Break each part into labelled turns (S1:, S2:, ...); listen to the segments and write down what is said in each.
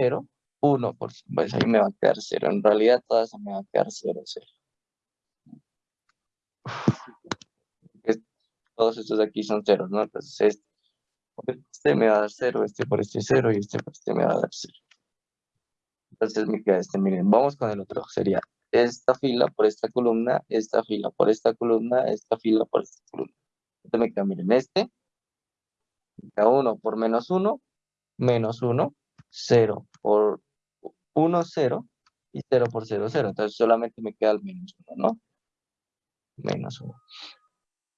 S1: 0, 1 por pues ahí me va a quedar 0. En realidad todas me va a quedar 0, 0. Todos estos de aquí son 0, ¿no? Entonces este, este me va a dar 0, este por este 0 y este por este me va a dar 0. Entonces me queda este, miren, vamos con el otro, sería esta fila por esta columna, esta fila por esta columna, esta fila por esta columna. Entonces me queda, miren, este, queda 1 por menos 1, menos 1, 0 por 1, 0, y 0 por 0, 0. Entonces solamente me queda el menos 1, ¿no? Menos 1.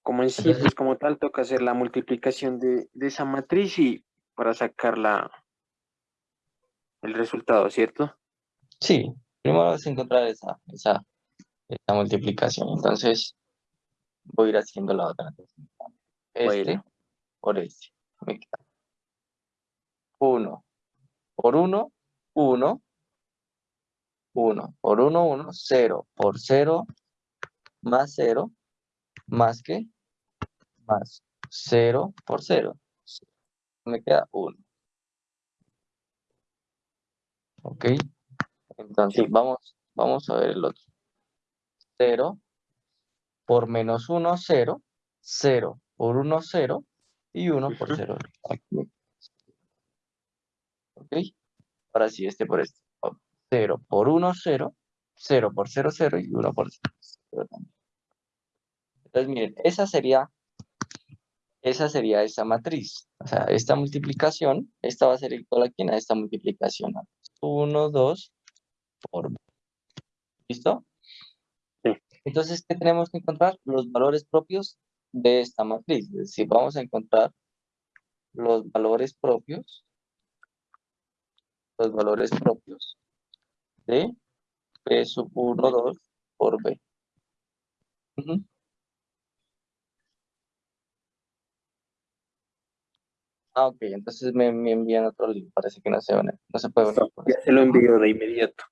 S2: Como en sí, pues como tal, toca hacer la multiplicación de, de esa matriz y para sacar la, el resultado, ¿cierto?
S1: Sí, primero a encontrar esa, esa, esa multiplicación. Entonces, voy a ir haciendo la otra. Este por este. Me queda 1 por 1, 1. 1 por 1, 1. 0 por 0, más 0, más que, más 0 por 0. Me queda 1. ¿Ok? Entonces, vamos, vamos a ver el otro. 0 por menos 1, 0. 0 por 1, 0. Y 1 por 0. Aquí. ¿Ok? Ahora sí, este por este. 0 por 1, 0. 0 por 0, 0. Y 1 por 0. Entonces, miren, esa sería, esa sería esa matriz. O sea, esta multiplicación, esta va a ser igual aquí a esta multiplicación. 1, 2 por ¿Listo?
S2: Sí.
S1: Entonces, ¿qué tenemos que encontrar? Los valores propios de esta matriz. Es decir, vamos a encontrar los valores propios, los valores propios de P sub 1, 2 por B. Ah, ok, entonces me, me envían otro link, parece que no se, no se puede
S2: Ya se lo envío de inmediato.